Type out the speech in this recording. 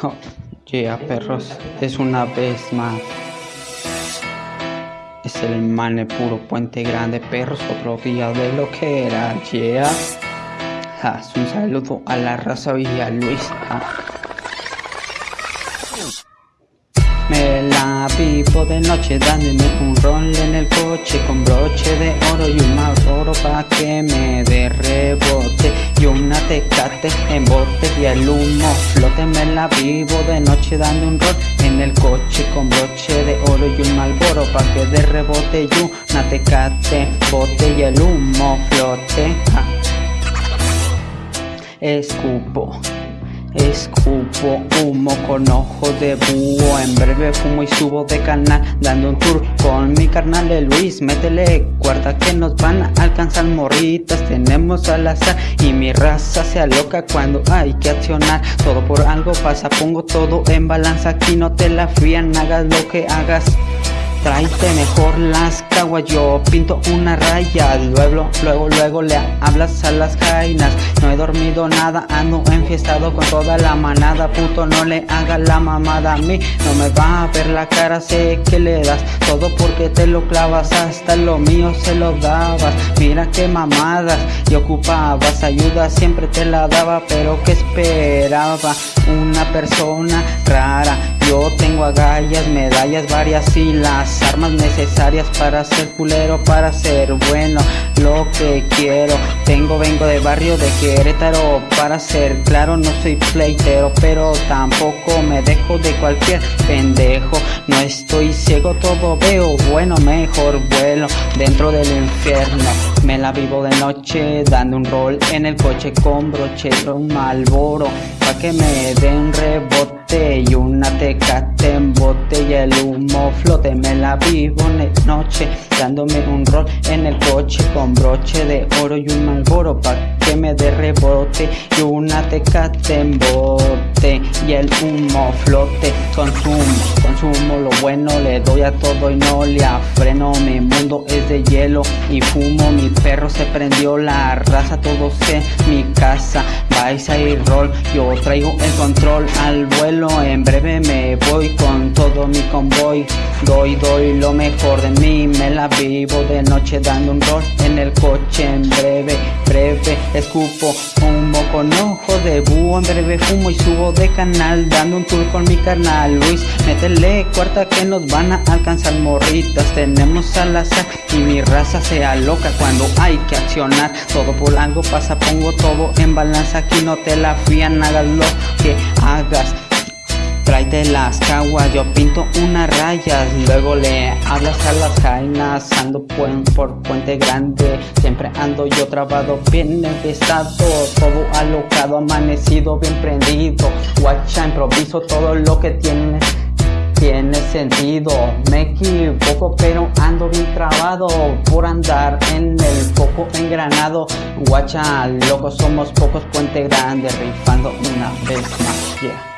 Oh, yeah, perros, es una vez más. Es el mane puro puente grande, perros, otro día de lo que era, yeah. un saludo a la raza y a Luis. Vivo de noche dándome un rol en el coche con broche de oro y un oro pa' que me dé rebote. Y una tecate en bote y el humo flote me la vivo de noche dando un rol en el coche con broche de oro y un malboro pa' que dé rebote. Y una tecate bote y el humo flote. Escupo Escupo humo con ojo de búho. En breve fumo y subo de canal Dando un tour con mi carnal de Luis. Métele cuarta que nos van a alcanzar morritas. Tenemos al azar y mi raza se aloca cuando hay que accionar. Todo por algo pasa, pongo todo en balanza. Aquí no te la frían, hagas lo que hagas Tráete mejor las caguas, yo pinto una raya Luego, luego, luego le hablas a las jainas. No he dormido nada, ando enfiestado con toda la manada. Puto, no le haga la mamada a mí No me va a ver la cara, sé que le das Todo porque te lo clavas, hasta lo mío se lo dabas. Mira qué mamadas, y ocupabas ayuda Siempre te la daba, pero que esperaba Una persona rara yo tengo agallas, medallas varias y las armas necesarias para ser culero, para ser bueno Lo que quiero, tengo, vengo de barrio de Querétaro Para ser claro, no soy pleitero Pero tampoco me dejo de cualquier pendejo. No estoy ciego, todo veo bueno Mejor vuelo dentro del infierno Me la vivo de noche, dando un rol en el coche con brochero, un malboro Pa' que me den rebote y una tecate en botella el humo flote. Me la vivo de noche dándome un rol en el coche con broche de oro y un malboro pa' que me dé rebote y una tecate en bote y el humo flote. Consumo, consumo lo bueno le doy a todo y no le afreno. Mi mundo es de hielo y fumo mi perro se prendió la raza todos en mi casa. Vais a ir rol yo traigo el control al vuelo. En breve me voy con todo mi convoy. Doy, doy lo mejor de mí, me la vivo de noche dando un rol en el coche. En breve, breve Escupo humo con ojo de búho, en breve fumo y subo de canal Dando un tour con mi carnal Luis, métele cuarta que nos van a alcanzar morritas Tenemos al azar y mi raza sea loca cuando hay que accionar. Todo por algo pasa, pongo todo en balanza, aquí no te la fían, hagas lo que hagas Tráete las caguas, yo pinto unas rayas Luego le hablas a las jainas Ando por Puente Grande. Siempre ando yo trabado bien empezado Todo alocado, amanecido, bien prendido. Guacha, improviso todo lo que tiene tiene sentido. Me equivoco pero ando bien trabado Por andar en el foco engranado. Guacha, locos somos pocos Puente Grande Rifando una vez más, yeah